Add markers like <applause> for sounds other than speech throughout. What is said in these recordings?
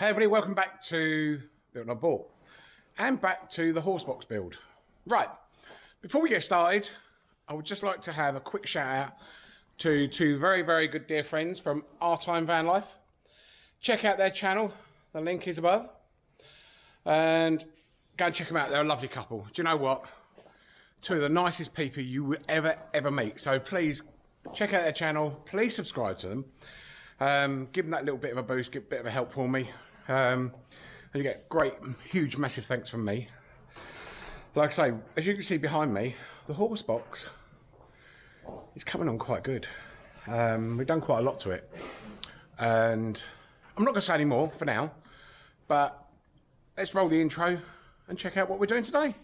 Hey everybody, welcome back to Built Not Bought and back to the horse box build. Right, before we get started, I would just like to have a quick shout out to two very, very good dear friends from Our Time Van Life. Check out their channel, the link is above. And go and check them out, they're a lovely couple. Do you know what? Two of the nicest people you would ever, ever meet. So please check out their channel, please subscribe to them. Um, give them that little bit of a boost, give a bit of a help for me. Um, and you get great, huge, massive thanks from me. Like I say, as you can see behind me, the horse box is coming on quite good. Um, we've done quite a lot to it. And I'm not going to say any more for now, but let's roll the intro and check out what we're doing today.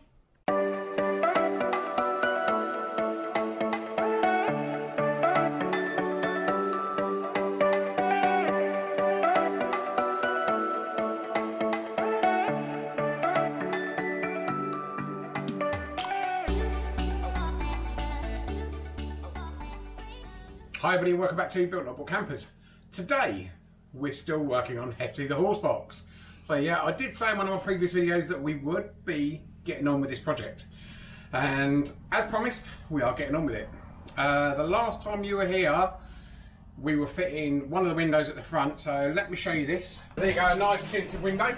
Everybody, welcome back to Built Not Bought Campers. Today, we're still working on Hetty the horse box. So yeah, I did say in one of my previous videos that we would be getting on with this project. And as promised, we are getting on with it. Uh, the last time you were here, we were fitting one of the windows at the front, so let me show you this. There you go, a nice tinted window.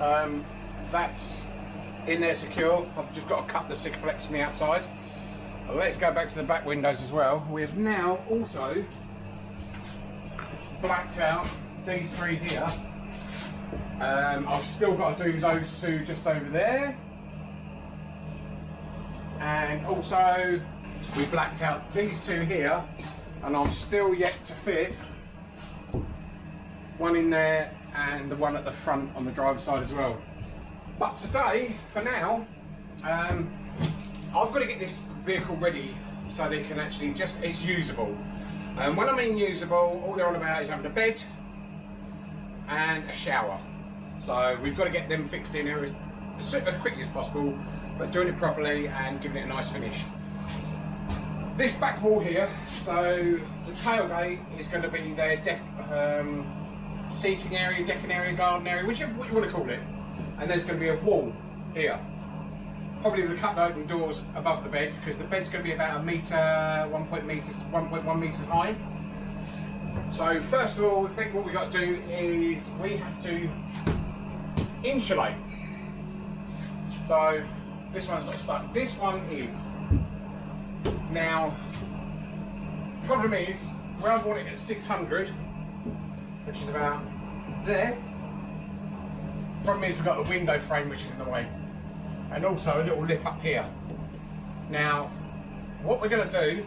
Um, that's in there secure. I've just got to cut the Sikaflex from the outside. Let's go back to the back windows as well. We've now also blacked out these three here. Um, I've still got to do those two just over there. And also we blacked out these two here and I'm still yet to fit one in there and the one at the front on the driver's side as well. But today, for now, um, I've got to get this vehicle ready so they can actually just, it's usable. And when I mean usable, all they're on about is having a bed and a shower. So we've got to get them fixed in here as, as quickly as possible, but doing it properly and giving it a nice finish. This back wall here, so the tailgate is going to be their deck, um, seating area, decking area, garden area, whichever you want to call it. And there's going to be a wall here probably with a couple of open doors above the bed because the bed's going to be about a metre, 1.1 meters, 1.1 metres high. So first of all, I think what we've got to do is we have to insulate. So this one's not stuck. This one is. Now, problem is, where I want it at 600, which is about there, problem is we've got a window frame which is in the way and also a little lip up here. Now, what we're going to do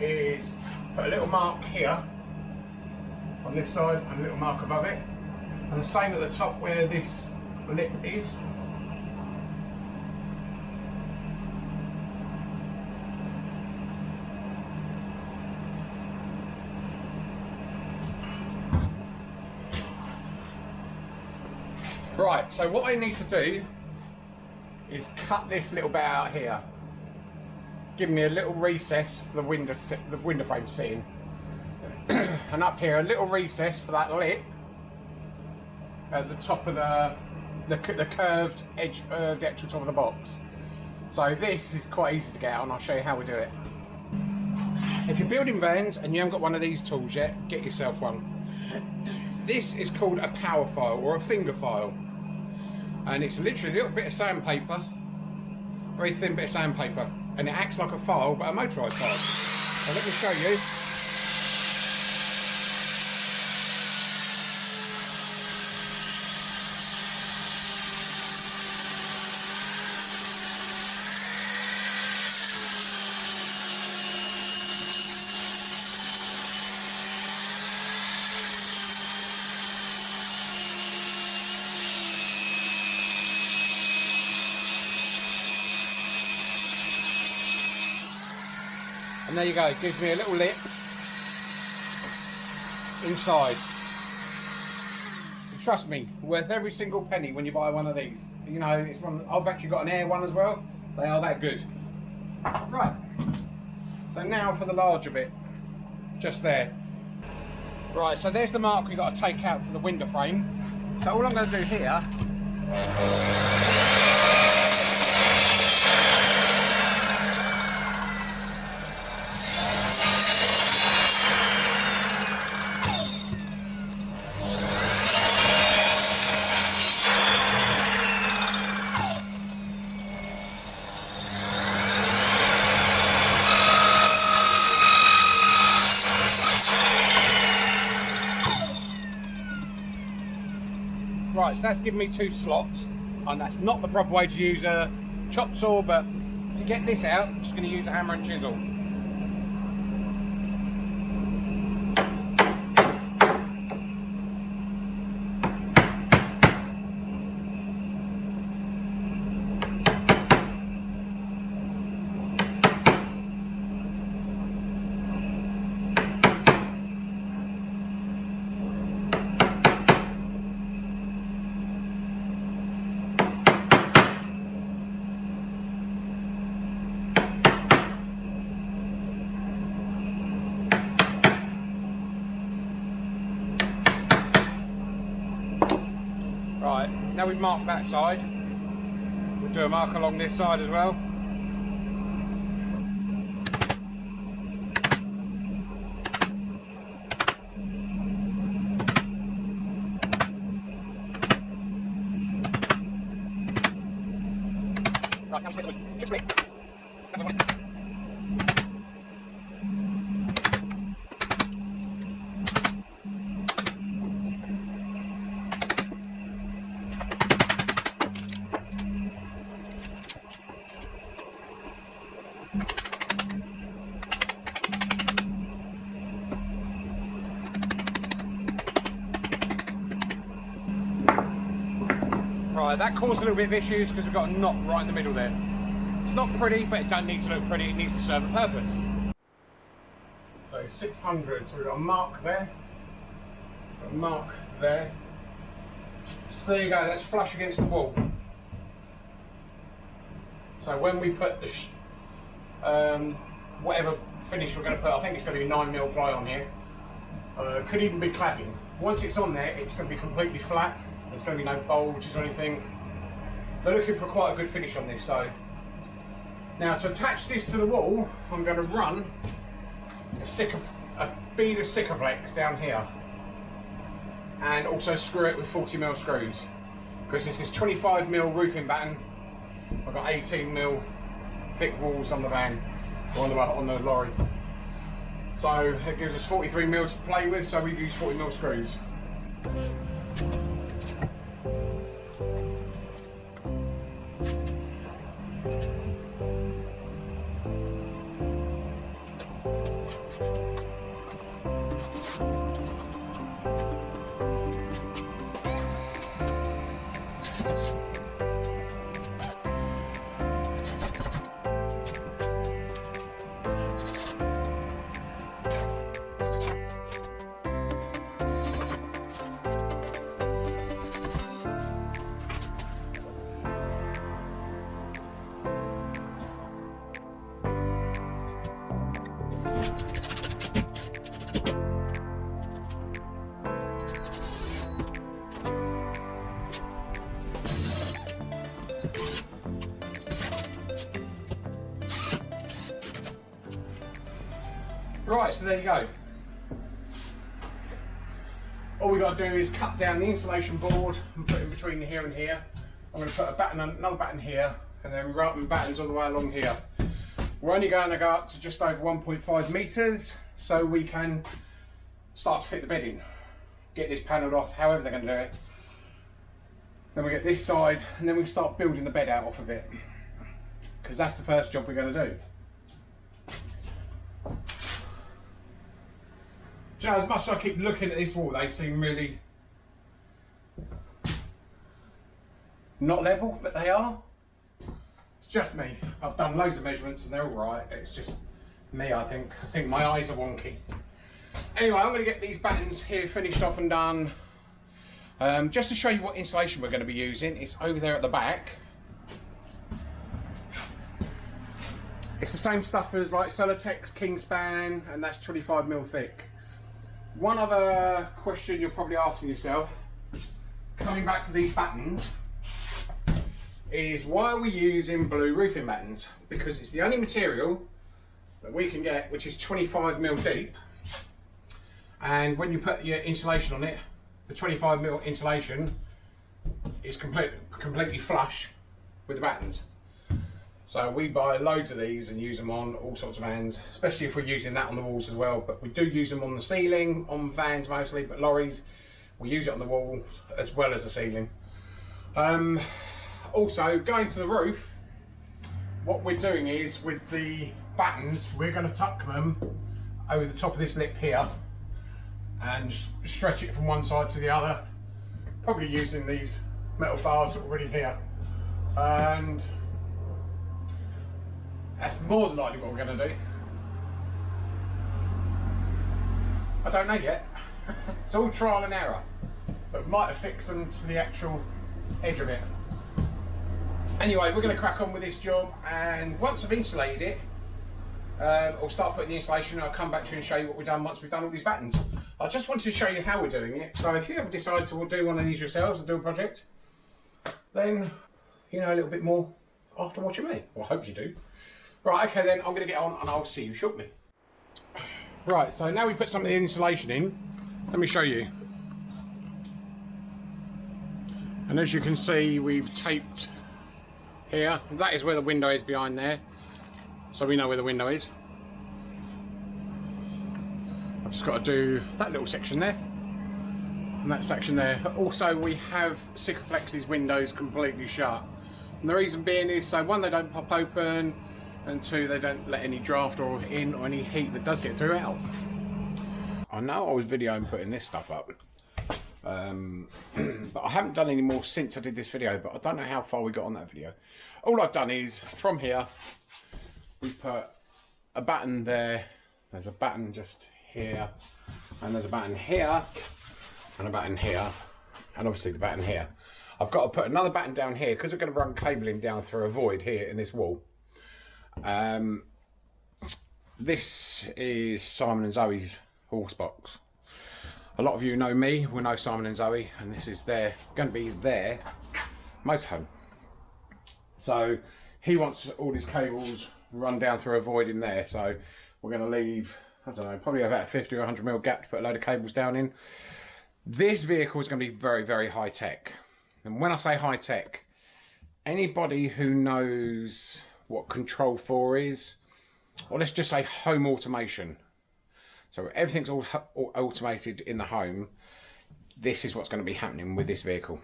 is put a little mark here on this side and a little mark above it and the same at the top where this lip is Right, so what I need to do is cut this little bit out here. Give me a little recess for the window, the window frame sitting. <clears throat> and up here, a little recess for that lip at the top of the the, the curved edge of the actual top of the box. So this is quite easy to get and I'll show you how we do it. If you're building vans and you haven't got one of these tools yet, get yourself one. <clears throat> This is called a power file or a finger file. And it's literally a little bit of sandpaper very thin bit of sandpaper and it acts like a file but a motorised file. So let me show you. There you go, it gives me a little lip inside. Trust me, worth every single penny when you buy one of these. You know, it's one. I've actually got an air one as well. They are that good. Right. So now for the larger bit, just there. Right, so there's the mark we've got to take out for the window frame. So all I'm going to do here so that's given me two slots, and that's not the proper way to use a chop saw, but to get this out, I'm just going to use a hammer and chisel. Right, now that side, we'll do a mark along this side as well. Right, now split, split. That caused a little bit of issues because we've got a knot right in the middle there. It's not pretty, but it doesn't need to look pretty, it needs to serve a purpose. So 600, so we've got a mark there, a mark there. So there you go, that's flush against the wall. So when we put the um, whatever finish we're going to put, I think it's going to be 9mm ply on here, uh, could even be cladding. Once it's on there, it's going to be completely flat. There's going to be no bulges or anything. They're looking for quite a good finish on this. So now to attach this to the wall, I'm going to run a, a bead of Sikaflex down here and also screw it with 40mm screws because this is 25mm roofing batten. I've got 18mm thick walls on the van or on the, on the lorry. So it gives us 43 mils to play with, so we've used 40 mil screws. Right, so there you go. All we got to do is cut down the insulation board and put it in between here and here. I'm going to put a batten, another batten here, and then run battens all the way along here. We're only going to go up to just over 1.5 metres, so we can start to fit the bed in. Get this panelled off, however they're going to do it. Then we get this side, and then we start building the bed out off of it. Because that's the first job we're going to do. You know, as much as I keep looking at this wall, they seem really not level, but they are. It's just me. I've done loads of measurements and they're all right. It's just me, I think. I think my eyes are wonky. Anyway, I'm going to get these battens here finished off and done. Um, just to show you what insulation we're going to be using, it's over there at the back. It's the same stuff as like Celotex Kingspan, and that's 25 mil thick. one other question you're probably asking yourself, coming back to these battens, is why are we using blue roofing battens? Because it's the only material that we can get which is 25 mil deep and when you put your insulation on it the 25 mil insulation is complete, completely flush with the battens. So we buy loads of these and use them on all sorts of vans especially if we're using that on the walls as well. But we do use them on the ceiling on vans mostly but lorries we use it on the walls as well as the ceiling. Um, also going to the roof what we're doing is with the battens we're going to tuck them over the top of this lip here and stretch it from one side to the other. Probably using these metal bars already here. And that's more than likely what we're going to do. I don't know yet. <laughs> It's all trial and error but might affix them to the actual edge of it. Anyway we're going to crack on with this job and once I've insulated it um, I'll start putting the insulation and I'll come back to you and show you what we've done once we've done all these battens I just wanted to show you how we're doing it so if you ever decide to do one of these yourselves and do a project then you know a little bit more after watching me well I hope you do right okay then I'm going to get on and I'll see you shortly right so now we put some of the insulation in let me show you and as you can see we've taped here. That is where the window is behind there. So we know where the window is. I've just got to do that little section there. And that section there. Also we have Sikaflex windows completely shut. And the reason being is so one they don't pop open and two they don't let any draft or in or any heat that does get through out. I know I was videoing putting this stuff up um, <clears throat> but I haven't done any more since I did this video, but I don't know how far we got on that video. All I've done is, from here, we put a batten there, there's a batten just here, and there's a batten here, and a batten here, and obviously the batten here. I've got to put another batten down here, because we're going to run cabling down through a void here in this wall. Um, this is Simon and Zoe's horse box a lot of you know me, we know Simon and Zoe, and this is their going to be their motorhome. So he wants all his cables run down through a void in there. So we're going to leave, I don't know, probably about a 50 or 100 mil gap to put a load of cables down in. This vehicle is going to be very, very high tech. And when I say high tech, anybody who knows what Control 4 is, or let's just say home automation, so everything's all, all automated in the home. This is what's going to be happening with this vehicle.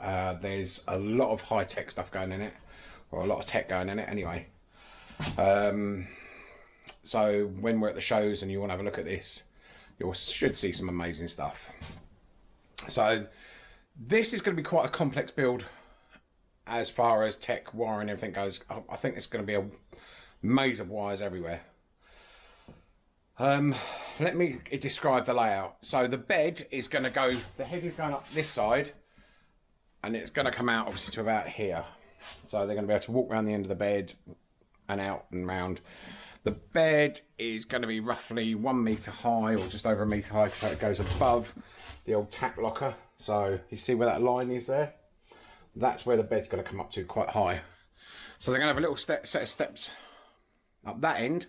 Uh, there's a lot of high-tech stuff going in it, or a lot of tech going in it anyway. Um, so when we're at the shows and you want to have a look at this, you should see some amazing stuff. So this is going to be quite a complex build as far as tech wiring and everything goes. I think it's going to be a maze of wires everywhere. Um, let me describe the layout. So the bed is going to go, the head is going up this side and it's going to come out obviously to about here. So they're going to be able to walk around the end of the bed and out and round. The bed is going to be roughly one metre high or just over a metre high so it goes above the old tack locker. So you see where that line is there? That's where the bed's going to come up to quite high. So they're going to have a little step, set of steps up that end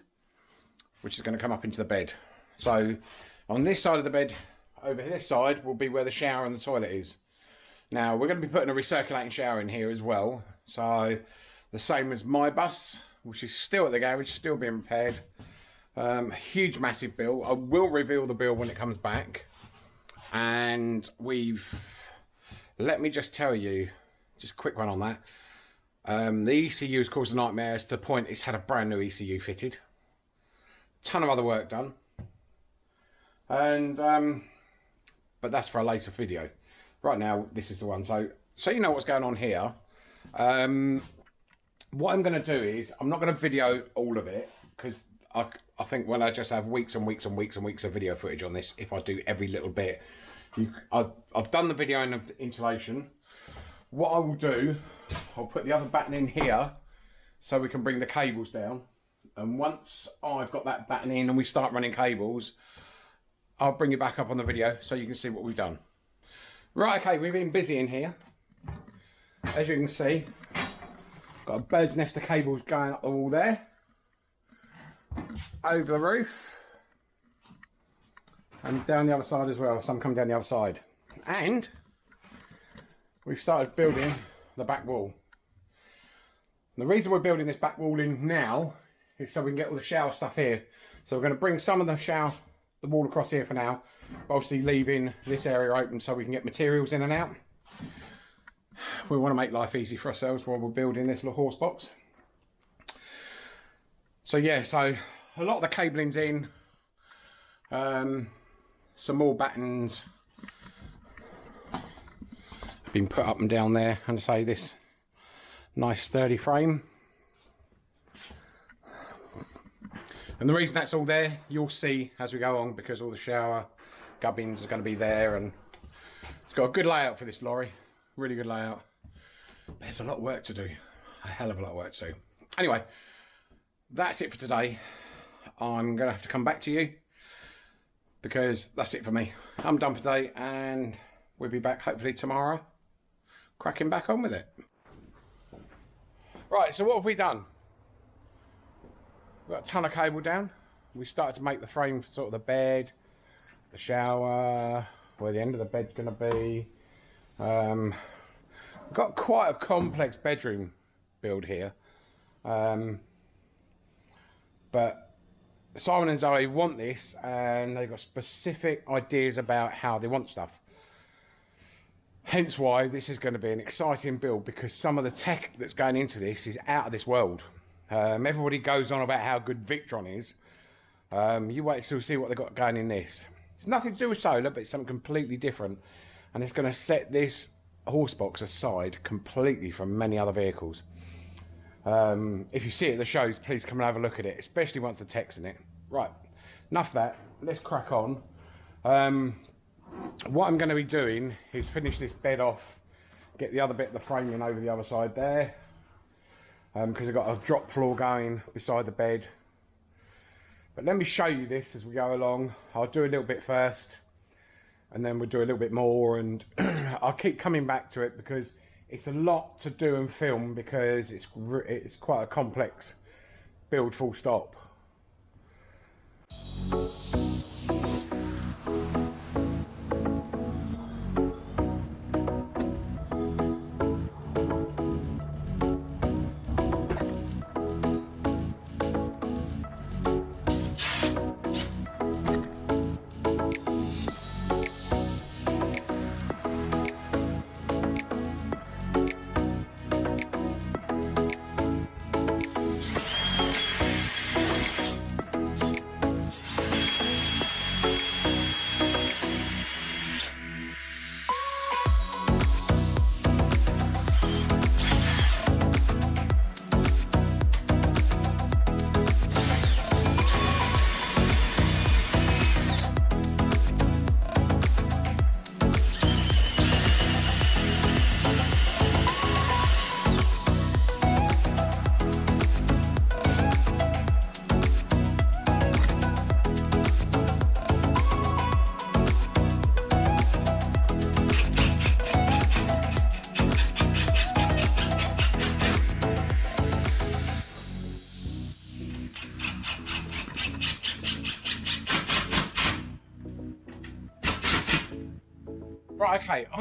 which is going to come up into the bed. So on this side of the bed, over this side, will be where the shower and the toilet is. Now, we're going to be putting a recirculating shower in here as well. So the same as my bus, which is still at the garage, still being repaired. Um, huge, massive bill. I will reveal the bill when it comes back. And we've, let me just tell you, just a quick one on that. Um, the ECU has caused a nightmare to the point it's had a brand new ECU fitted ton of other work done. And, um, but that's for a later video. Right now, this is the one. So, so you know what's going on here. Um, what I'm going to do is, I'm not going to video all of it, because I, I think when I just have weeks and weeks and weeks and weeks of video footage on this, if I do every little bit, you, I've, I've done the video in the insulation. What I will do, I'll put the other batten in here, so we can bring the cables down and once I've got that batten in and we start running cables, I'll bring you back up on the video so you can see what we've done. Right, okay, we've been busy in here. As you can see, got a bird's nest of cables going up the wall there. Over the roof. And down the other side as well, some come down the other side. And we've started building the back wall. The reason we're building this back wall in now is so we can get all the shower stuff here. So we're going to bring some of the shower, the wall across here for now, obviously leaving this area open so we can get materials in and out. We want to make life easy for ourselves while we're building this little horse box. So yeah, so a lot of the cabling's in, um, some more battens been put up and down there and say this nice sturdy frame. And the reason that's all there you'll see as we go on because all the shower gubbins are going to be there and it's got a good layout for this lorry really good layout. There's a lot of work to do. A hell of a lot of work to do. Anyway that's it for today. I'm gonna have to come back to you because that's it for me. I'm done for today and we'll be back hopefully tomorrow cracking back on with it. Right so what have we done? We've got a ton of cable down. We started to make the frame for sort of the bed the shower where the end of the bed's going to be um, got quite a complex bedroom build here. Um, but Simon and Zoe want this and they've got specific ideas about how they want stuff. Hence why this is going to be an exciting build because some of the tech that's going into this is out of this world. Um, everybody goes on about how good Victron is. Um, you wait till see what they've got going in this. It's nothing to do with solar, but it's something completely different. And it's going to set this horse box aside completely from many other vehicles. Um, if you see it at the shows, please come and have a look at it, especially once the tech's in it. Right, enough that. Let's crack on. Um, what I'm going to be doing is finish this bed off, get the other bit of the framing over the other side there, because um, I've got a drop floor going beside the bed but let me show you this as we go along. I'll do a little bit first and then we'll do a little bit more and <clears throat> I'll keep coming back to it because it's a lot to do and film because it's it's quite a complex build full stop.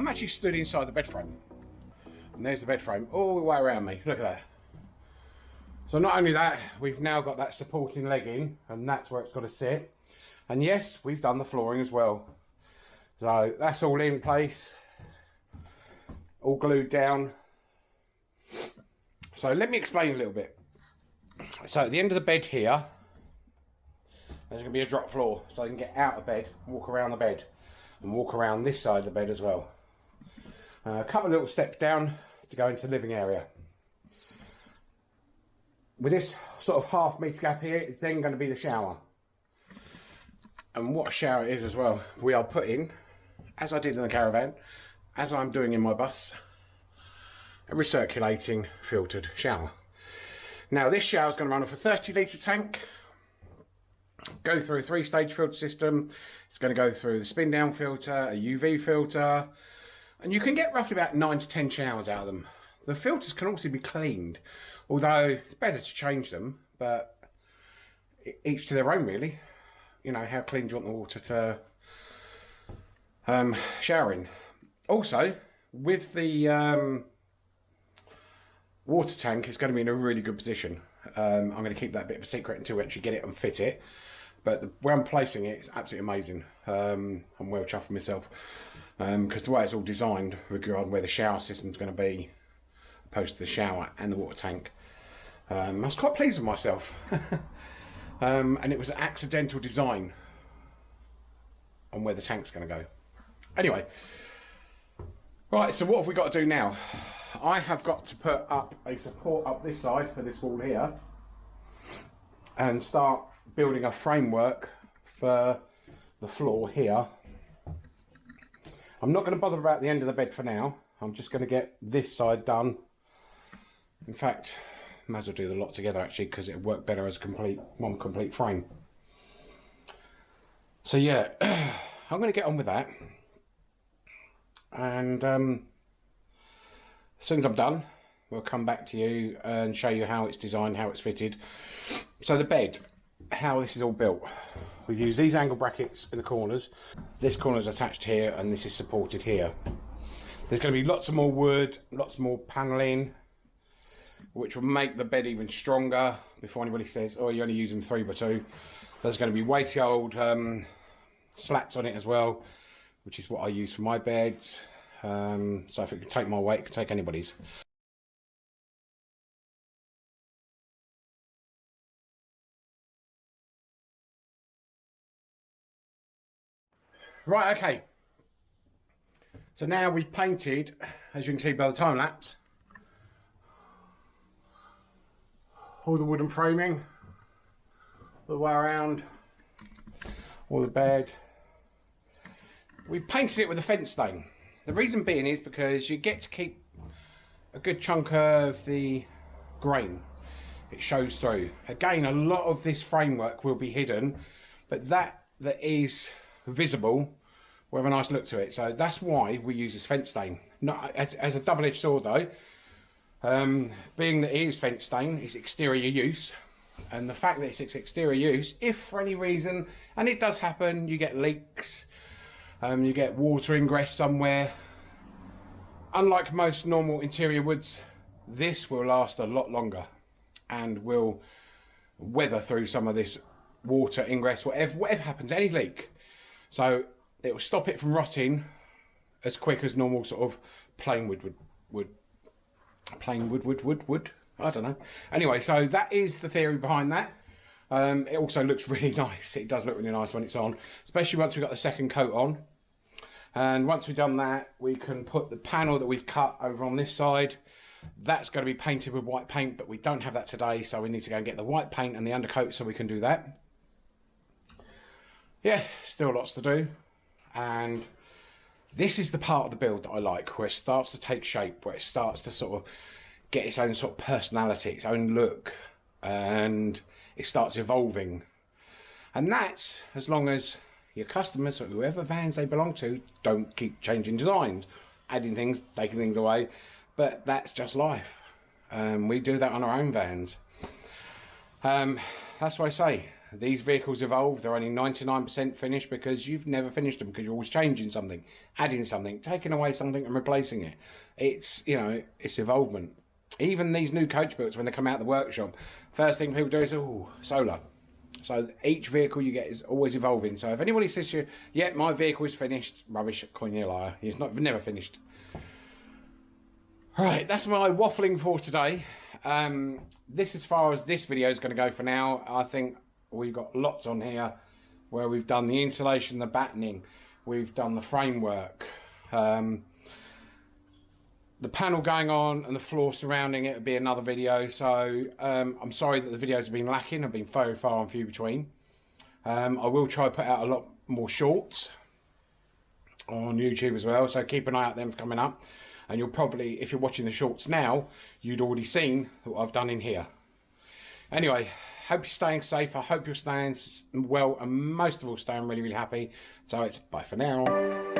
I'm actually stood inside the bed frame. And there's the bed frame all the way around me. Look at that. So not only that, we've now got that supporting leg in, and that's where it's got to sit. And yes, we've done the flooring as well. So that's all in place, all glued down. So let me explain a little bit. So at the end of the bed here, there's going to be a drop floor, so I can get out of bed, walk around the bed and walk around this side of the bed as well. Uh, a couple of little steps down to go into living area. With this sort of half metre gap here, it's then going to be the shower. And what a shower it is as well. We are putting, as I did in the caravan, as I'm doing in my bus, a recirculating filtered shower. Now this shower is going to run off a 30 litre tank go through a three-stage filter system. It's going to go through the spin down filter, a UV filter, and you can get roughly about nine to 10 showers out of them. The filters can also be cleaned, although it's better to change them, but each to their own really. You know, how clean do you want the water to um, shower in? Also, with the um, water tank, it's going to be in a really good position. Um, I'm going to keep that bit of a secret until we actually get it and fit it. But the, where I'm placing it, it is absolutely amazing. Um, I'm well chuffed myself. Because um, the way it's all designed regarding where the shower system's going to be, opposed to the shower and the water tank, um, I was quite pleased with myself. <laughs> Um, and it was an accidental design on where the tank's going to go. Anyway, right, so what have we got to do now? I have got to put up a support up this side for this wall here and start building a framework for the floor here. I'm not going to bother about the end of the bed for now. I'm just going to get this side done. In fact, might as well do the lot together actually because it'll work better as a complete one complete frame. So yeah, <clears throat> I'm going to get on with that. And um, as soon as I'm done, we'll come back to you and show you how it's designed, how it's fitted. So the bed, how this is all built. We use these angle brackets in the corners. This corner is attached here and this is supported here. There's going to be lots of more wood, lots more panelling, which will make the bed even stronger before anybody says, oh, you're only using 3 by 2 There's going to be weighty old um, slats on it as well, which is what I use for my beds. Um, so if it can take my weight, it can take anybody's. Right, okay. So now we've painted, as you can see by the time lapse, all the wooden framing, all the way around, all the bed. We painted it with a fence stain. The reason being is because you get to keep a good chunk of the grain. It shows through. Again, a lot of this framework will be hidden, but that that is visible will have a nice look to it. So that's why we use this fence stain. Not as, as a double-edged sword though, um, being that it is fence stain, it's exterior use, and the fact that it's exterior use, if for any reason, and it does happen, you get leaks, um, you get water ingress somewhere. Unlike most normal interior woods, this will last a lot longer and will weather through some of this water ingress, whatever, whatever happens, any leak. So it will stop it from rotting as quick as normal sort of plain wood would, would plain wood, wood, wood, wood. I don't know. Anyway, so that is the theory behind that. Um, it also looks <laughs> really nice. It does look really nice when it's on, especially once we've got the second coat on. And once we've done that, we can put the panel that we've cut over on this side. That's going to be painted with white paint, but we don't have that today, so we need to go and get the white paint and the undercoat so we can do that. Yeah, still lots to do. And this is the part of the build that I like, where it starts to take shape, where it starts to sort of get its own sort of personality, its own look, and it starts evolving. And that's as long as your customers or whoever vans they belong to don't keep changing designs, adding things, taking things away. But that's just life. Um, we do that on our own vans. Um, that's what I say these vehicles evolve. They're only 99% finished because you've never finished them because you're always changing something, adding something, taking away something and replacing it. It's, you know, it's evolvement. Even these new coach builds, when they come out of the workshop, first thing people do is, oh, solar. So each vehicle you get is always evolving. So if anybody says to you, yeah, my vehicle is finished, rubbish, coin liar. He's not never finished. Right, that's my waffling for today. Um, this as far as this video is going to go for now. I think we've got lots on here where we've done the insulation, the battening, we've done the framework, um, the panel going on and the floor surrounding it will be another video. So um, I'm sorry that the videos have been lacking. I've been very far and few between. Um, I will try to put out a lot more shorts on YouTube as well. So keep an eye out them for coming up. And you'll probably, if you're watching the shorts now, you'd already seen what I've done in here. Anyway, hope you're staying safe. I hope you're staying well, and most of all, staying really, really happy. So it's bye for now.